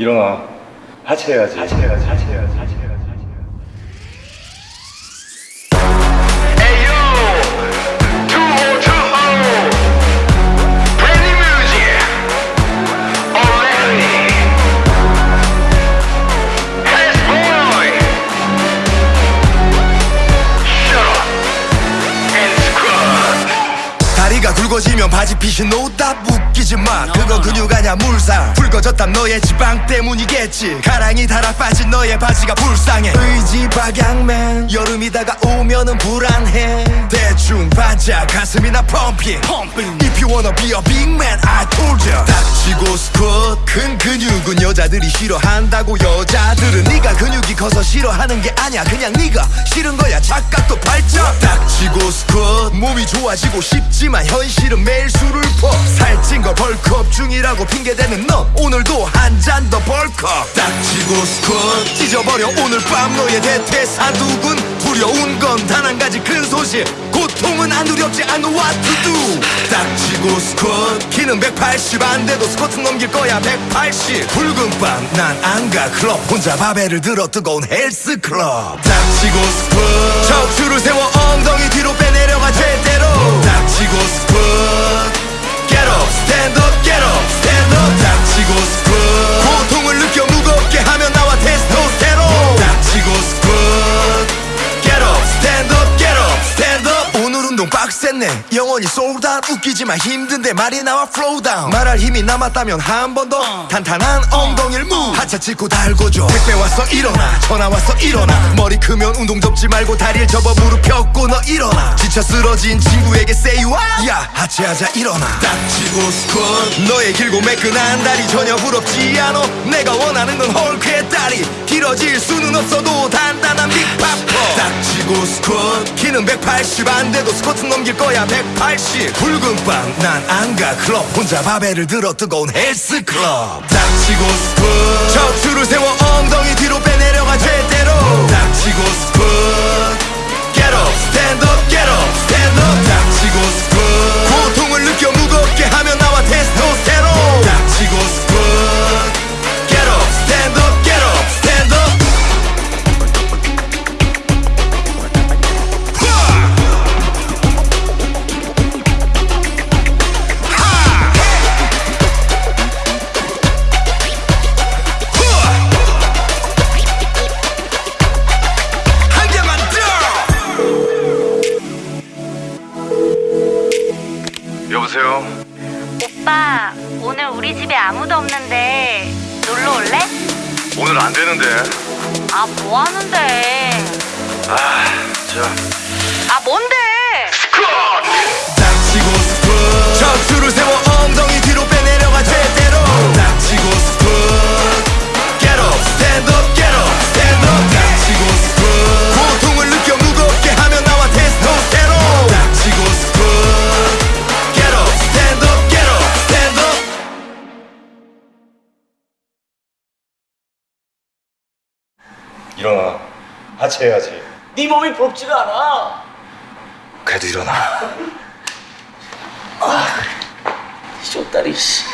일어나. 하체해야지. 하체해야지. 하체 굵어지면 바지 핏이 노다 웃기지 마 그건 근육 아냐 물상 굵어졌단 너의 지방 때문이겠지. 가랑이 달아 빠진 너의 바지가 불쌍해. 의지 박양맨 여름이 다가오면은 불안해. 대충 반짝 가슴이나 펌핑. If you wanna be a big man I told ya. 닥치고 큰 근육은 여자들이 싫어한다고 여자들은 네가 근육이 커서 싫어하는 게 아니야. 그냥 네가 싫은 거야. 착각도 발작. 닥치고 스쿼트. 몸이 좋아지고 싶지만 현실은 매일 술을 퍼. 살찐 거 벌크업 중이라고 핑계대는 너. 오늘도 한 잔 더 벌컥 닥치고 스쿼트. 찢어버려. 오늘 밤 너의 대퇴사두근. 두려운 건 단 한 가지 큰 소식 고통은 안 두렵지 않아 do. 닥치고 스쿼트. 키는 180 안 돼도 스쿼트 넘길 거야 180 붉은 밤 난 안 가 클럽. 혼자 바벨을 들어 뜨거운 헬스 클럽. 닥치고 스쿼트 운동 빡셌네. 영원히 out 웃기지만 힘든데 말이 나와 flow down. 말할 힘이 남았다면 한 번 더 탄탄한 엉덩이를 move 하차 짚고 달궈줘. 택배 왔어 일어나. 전화 왔어 일어나. 머리 크면 운동 접지 말고 다리를 접어 무릎 펴고 너 일어나. 지쳐 쓰러진 친구에게 say what? 야 하체하자 일어나. 닥치고 스쿼트 너의 길고 매끈한 다리 전혀 부럽지 않아 내가 원하는 건 헐크의 다리. 길어질 수는 없어도 단단한 빅파퍼 닥치고 스쿼트. 키는 180 안 돼도 스쿼트 넘길 거야 180 붉은 밤난안 가 클럽. 혼자 바벨을 들어 뜨거운 헬스 클럽. 닥치고 스쿼트. 척추를 세워 엉덩이 뒤로 빼내려가 제대로. 닥치고 스쿼트 우리 집에 아무도 없는데 놀러 올래? 오늘 안 되는데. 아, 뭐 하는데? 아, 자. 아, 뭔데? 일어나. 하체해야지. 네 몸이 부럽지가 않아. 그래도 일어나. 쇼다리 씨.